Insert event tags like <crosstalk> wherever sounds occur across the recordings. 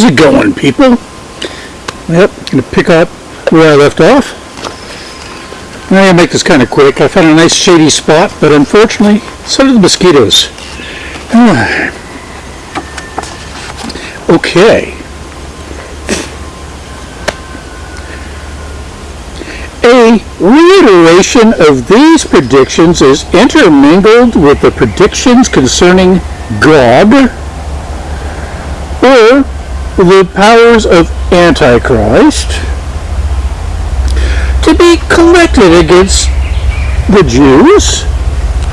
How's it going, people? Yep, gonna pick up where I left off. I'm gonna make this kind of quick. I found a nice shady spot, but unfortunately, so did the mosquitoes. <sighs> okay. A reiteration of these predictions is intermingled with the predictions concerning Gog or the powers of Antichrist to be collected against the Jews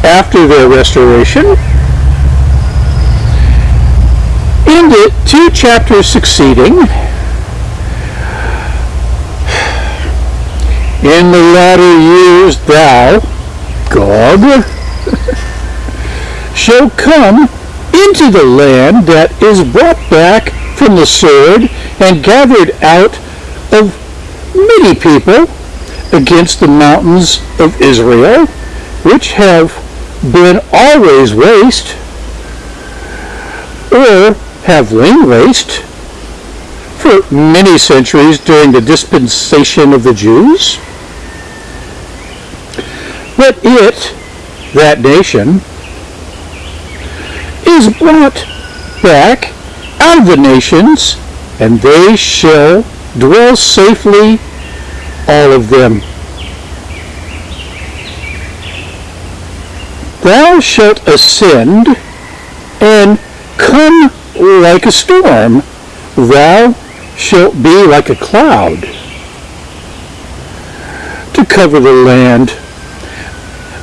after their restoration. In the two chapters succeeding, In the latter years thou, Gog, <laughs> shall come into the land that is brought back from the sword and gathered out of many people against the mountains of Israel, which have been always waste, or have lain waste for many centuries during the dispensation of the Jews. But it, that nation, is brought back the nations, and they shall dwell safely, all of them. Thou shalt ascend and come like a storm. Thou shalt be like a cloud to cover the land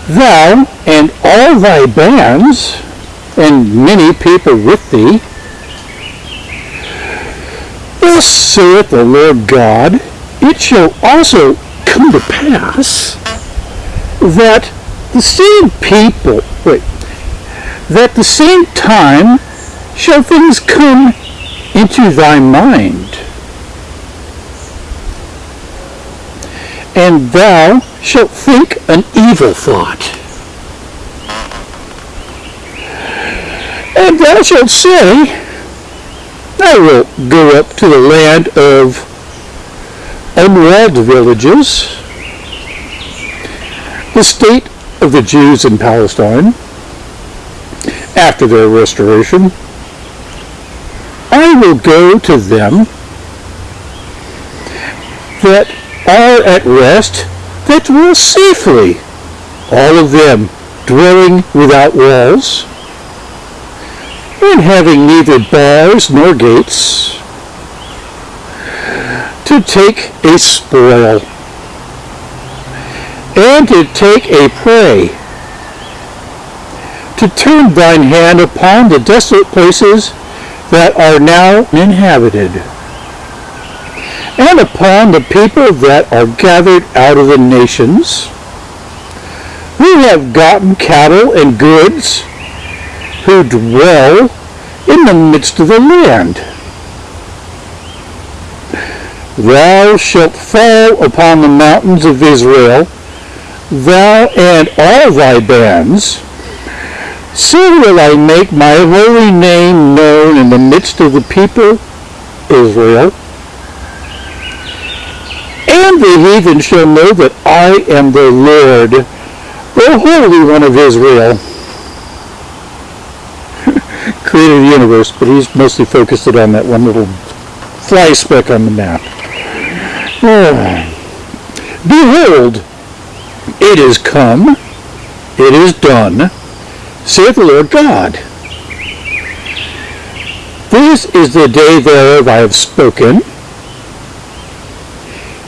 thou and all thy bands, and many people with thee, thus saith the Lord God, it shall also come to pass that the same people, wait, that the same time shall things come into thy mind, and thou shalt think an evil thought. And thou shalt say, I will go up to the land of unwalled villages, the state of the Jews in Palestine, after their restoration. I will go to them that are at rest that dwell safely, all of them dwelling without walls, and having neither bars nor gates, to take a spoil, and to take a prey, to turn thine hand upon the desolate places that are now inhabited and upon the people that are gathered out of the nations, who have gotten cattle and goods, who dwell in the midst of the land. Thou shalt fall upon the mountains of Israel, thou and all thy bands. So will I make my holy name known in the midst of the people Israel and the heathen shall know that I am the Lord, the Holy One of Israel. Created the universe, but he's mostly focused it on that one little fly speck on the map. Oh. Behold, it is come, it is done, saith the Lord God. This is the day thereof I have spoken,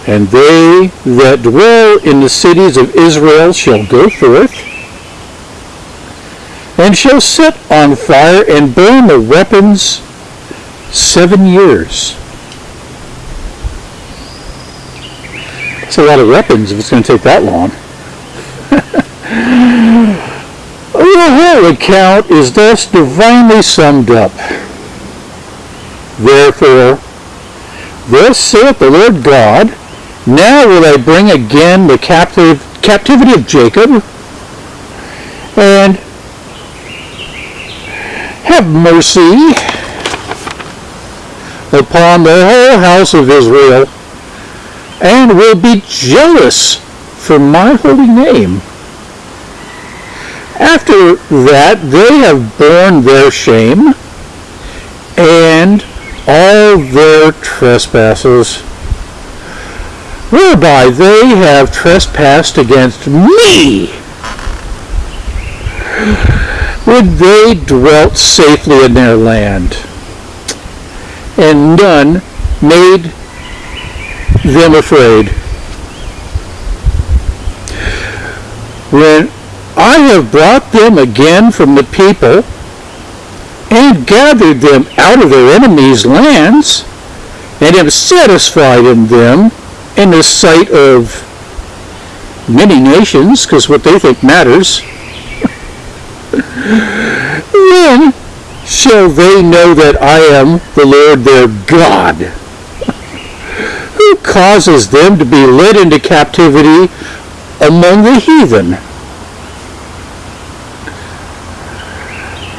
and they that dwell in the cities of Israel shall go forth, and shall set on fire and burn the weapons seven years. It's a lot of weapons if it's going to take that long. <laughs> Oh, the whole account is thus divinely summed up. Therefore, thus saith the Lord God, now will I bring again the captive, captivity of Jacob and have mercy upon the whole house of Israel, and will be jealous for my holy name. After that, they have borne their shame and all their trespasses, whereby they have trespassed against me when they dwelt safely in their land, and none made them afraid. When I have brought them again from the people and gathered them out of their enemies' lands and am satisfied in them in the sight of many nations, because what they think matters. Then shall they know that I am the Lord their God, who causes them to be led into captivity among the heathen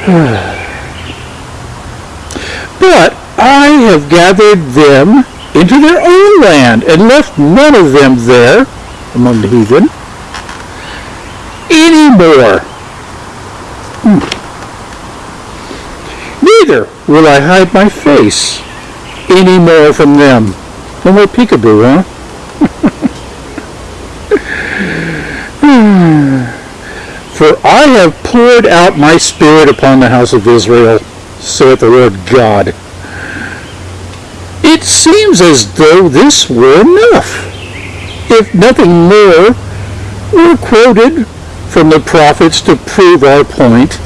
<sighs> but I have gathered them into their own land and left none of them there among the heathen any more. Hmm. Neither will I hide my face any more from them. No more peekaboo, huh? <laughs> For I have poured out my spirit upon the house of Israel, saith the Lord God. It seems as though this were enough, if nothing more were quoted from the prophets to prove our point.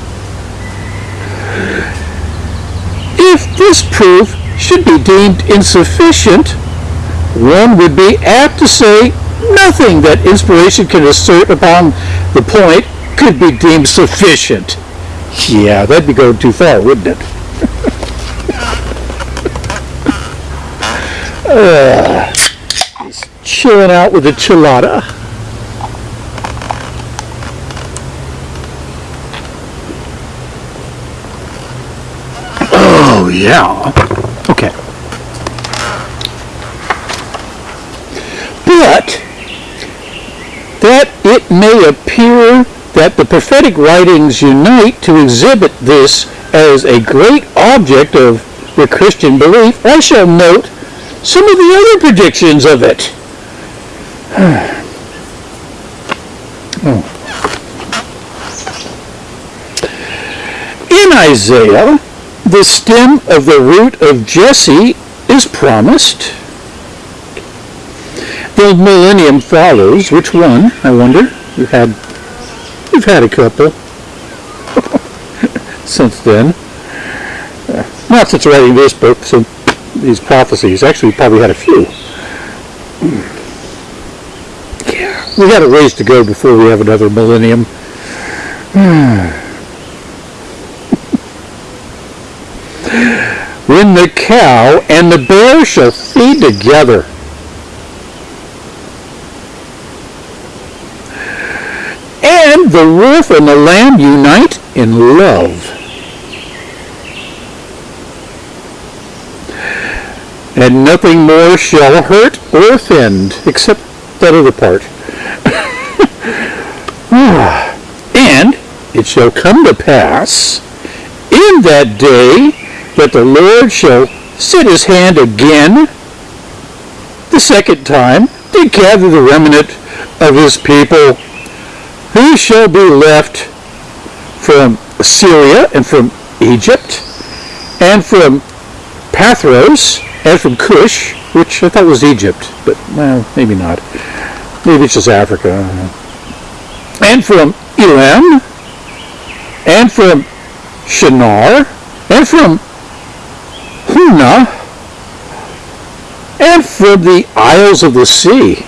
If this proof should be deemed insufficient, one would be apt to say nothing that inspiration can assert upon the point could be deemed sufficient. Yeah, that'd be going too far, wouldn't it? <laughs> uh, he's chilling out with a chilada. Yeah. Okay. But that it may appear that the prophetic writings unite to exhibit this as a great object of the Christian belief, I shall note some of the other predictions of it. <sighs> oh. In Isaiah, the stem of the root of Jesse is promised. The millennium follows. Which one, I wonder? You had We've had a couple <laughs> since then. Not since writing this book, since these prophecies. Actually, probably had a few. Yeah, we got a ways to go before we have another millennium. <sighs> Hmm. when the cow and the bear shall feed together, and the wolf and the lamb unite in love. And nothing more shall hurt or offend, except that other part. <sighs> and it shall come to pass in that day that the Lord shall set his hand again the second time to gather the remnant of his people who shall be left from Syria and from Egypt and from Pathros and from Cush, which I thought was Egypt, but well, maybe not. Maybe it's just Africa. And from Elam and from Shinar and from And from the isles of the sea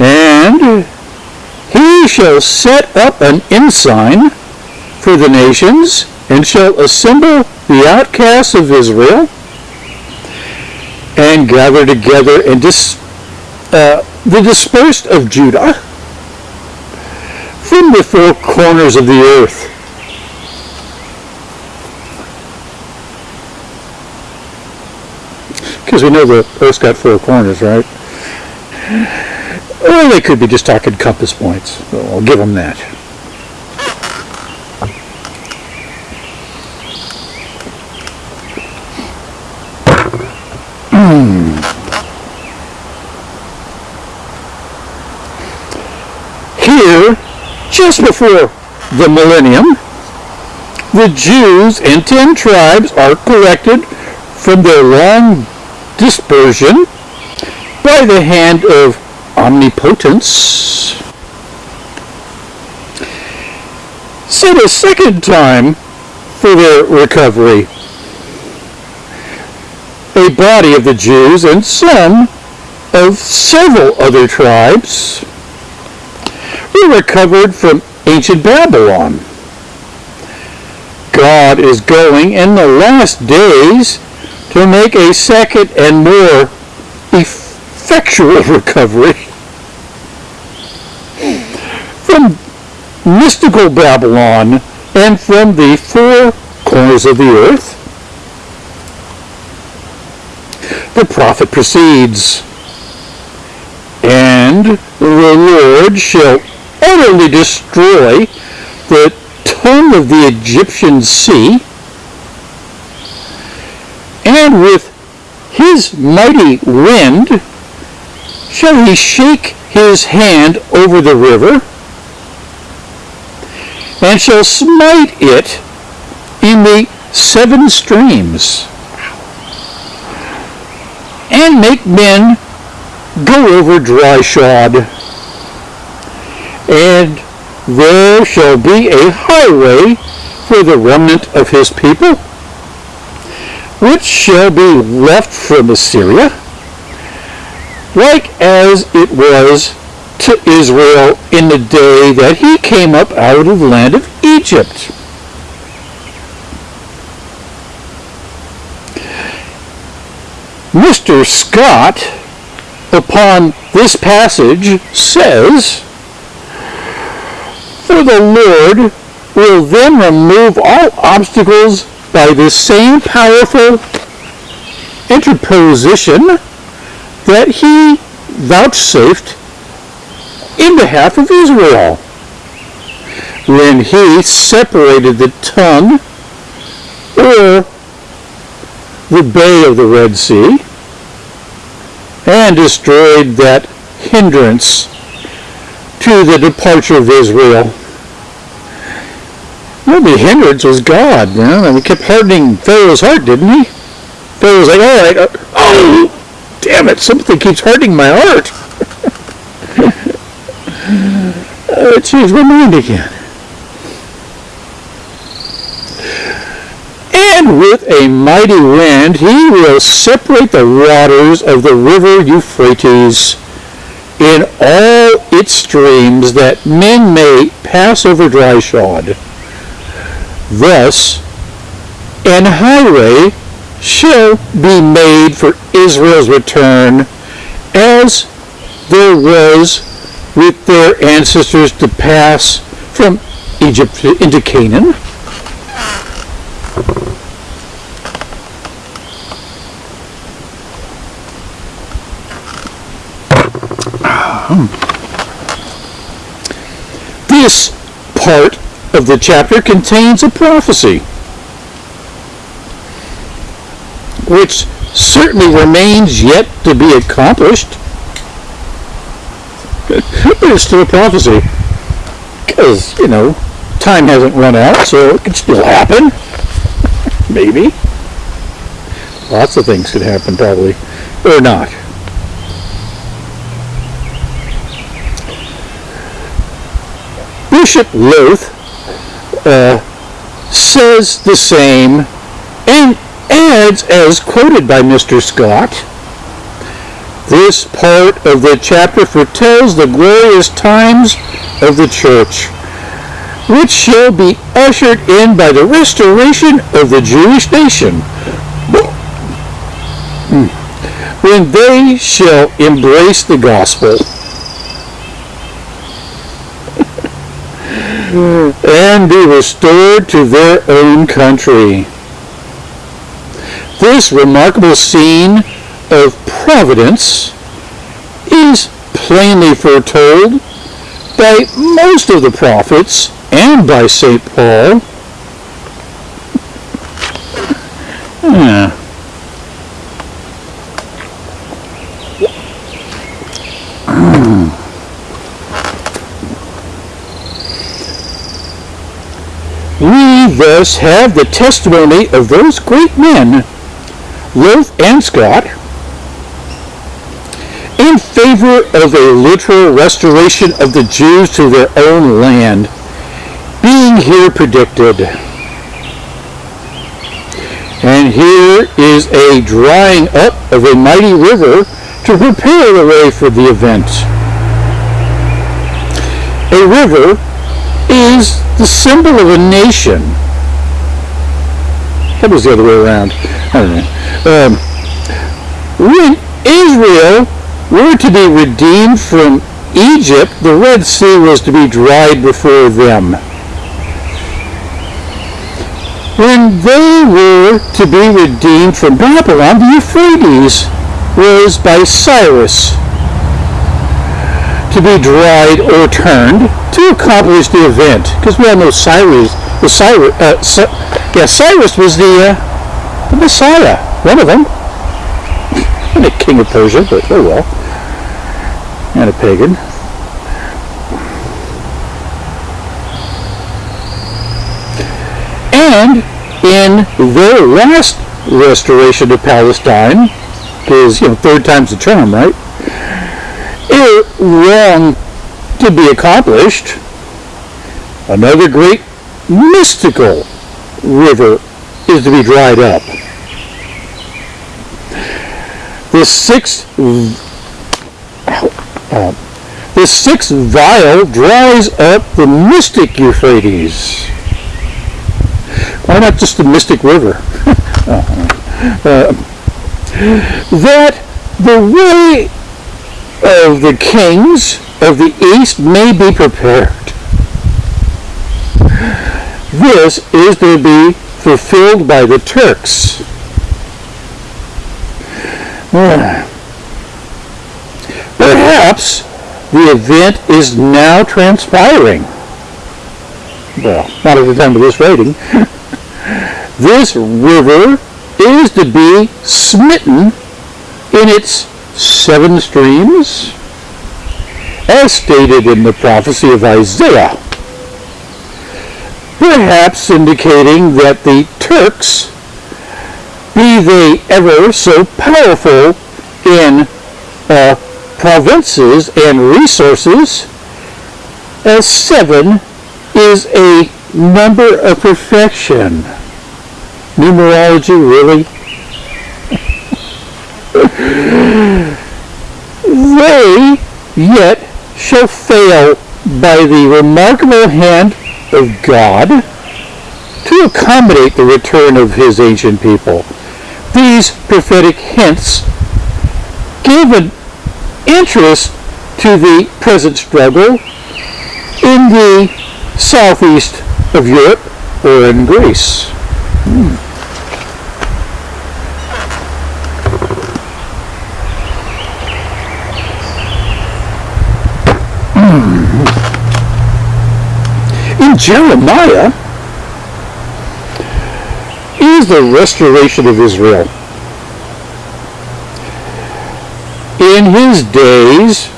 and he shall set up an ensign for the nations, and shall assemble the outcasts of Israel, and gather together and dis, uh, the dispersed of Judah from the four corners of the earth. Because we know the earth's got four corners, right? Or they could be just talking compass points. I'll give them that. Hmm. Here, just before the millennium, the Jews and ten tribes are corrected from their long dispersion by the hand of omnipotence. Set a second time for their recovery. A body of the Jews and some of several other tribes were recovered from ancient Babylon. God is going in the last days to make a second and more effectual <laughs> recovery from mystical Babylon and from the four corners of the earth. The prophet proceeds, and the Lord shall utterly destroy the tongue of the Egyptian sea, and with his mighty wind shall he shake his hand over the river, and shall smite it in the seven streams, and make men go over dry shod. And there shall be a highway for the remnant of his people, which shall be left from Assyria, like as it was to Israel in the day that he came up out of the land of Egypt. Mr. Scott, upon this passage, says, For the Lord will then remove all obstacles by the same powerful interposition that he vouchsafed in behalf of Israel when he separated the tongue or the bay of the Red Sea and destroyed that hindrance to the departure of Israel. The hindrance was God, you know, and he kept hardening Pharaoh's heart, didn't he? Pharaoh was like, all right, uh, oh, damn it, something keeps hardening my heart. uh, changed my mind again. And with a mighty wind he will separate the waters of the river Euphrates in all its streams, that men may pass over dry shod. Thus, an highway shall be made for Israel's return, as there was with their ancestors to pass from Egypt into Canaan. Um. This part of the chapter contains a prophecy, which certainly remains yet to be accomplished. but it's still a prophecy. Because, you know, time hasn't run out, so it could still happen. Maybe. Lots of things could happen, probably. Or not. Bishop Lowth says the same and adds, as quoted by Mr. Scott, this part of the chapter foretells the glorious times of the church, which shall be ushered in by the restoration of the Jewish nation, hmm, when they shall embrace the gospel. Mm-hmm. and be restored to their own country. This remarkable scene of providence is plainly foretold by most of the prophets and by St. Paul. <laughs> Yeah. Thus have the testimony of those great men, Lowth and Scott, in favor of a literal restoration of the Jews to their own land, being here predicted. And here is a drying up of a mighty river to prepare the way for the event. A river is the symbol of a nation. That was the other way around. I don't know. Um, when Israel were to be redeemed from Egypt, the Red Sea was to be dried before them. When they were to be redeemed from Babylon, the Euphrates was by Cyrus to be dried or turned to accomplish the event. Because we all know Cyrus, the Cyrus, uh, yeah, Cyrus was the, uh, the Messiah, one of them. and a king of Persia, but oh well. And a pagan. And in their last restoration of Palestine, because, you know, third time's the charm, right? Wrong to be accomplished. Another great mystical river is to be dried up. The sixth, uh, the sixth vial dries up the mystic Euphrates. Why not just the mystic river? <laughs> uh, that the way of the kings of the east may be prepared. This is to be fulfilled by the Turks. <sighs> Perhaps the event is now transpiring. Well, not at the time of this writing. <laughs> this river is to be smitten in its seven streams, as stated in the prophecy of Isaiah, perhaps indicating that the Turks, be they ever so powerful in uh, provinces and resources, as seven is a number of perfection. Numerology, really? They yet shall fail by the remarkable hand of God to accommodate the return of his ancient people. These prophetic hints give an interest to the present struggle in the southeast of Europe or in Greece. Hmm. Jeremiah is the restoration of Israel. In his days,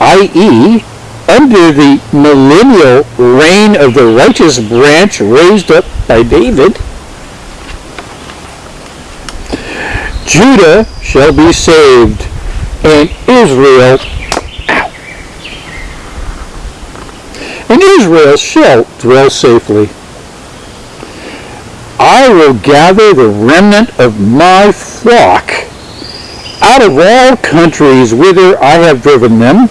i.e., under the millennial reign of the righteous branch raised up by David, Judah shall be saved, and Israel and Israel shall dwell safely. I will gather the remnant of my flock out of all countries whither I have driven them,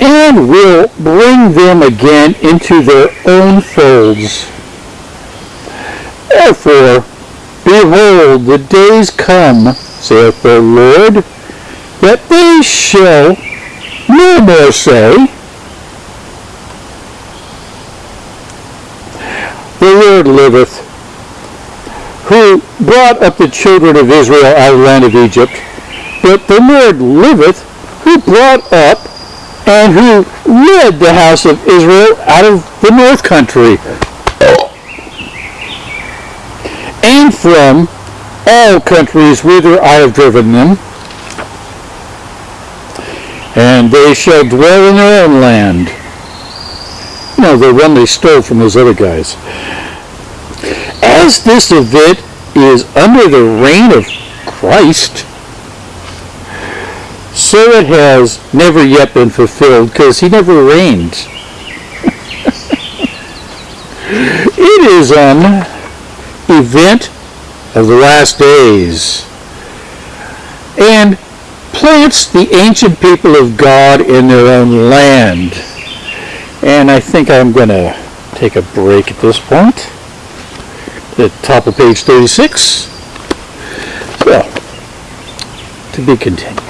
and will bring them again into their own folds. Therefore, behold, the days come, saith the Lord, that they shall no more say, The Lord liveth, who brought up the children of Israel out of the land of Egypt, but the Lord liveth, who brought up and who led the house of Israel out of the north country, and from all countries whither I have driven them, they shall dwell in their own land. You know, the one they stole from those other guys. As this event is under the reign of Christ, so it has never yet been fulfilled because he never reigned. <laughs> it is an event of the last days and plants the ancient people of God in their own land. And I think I'm going to take a break at this point. The top of page 36. Well, to be continued.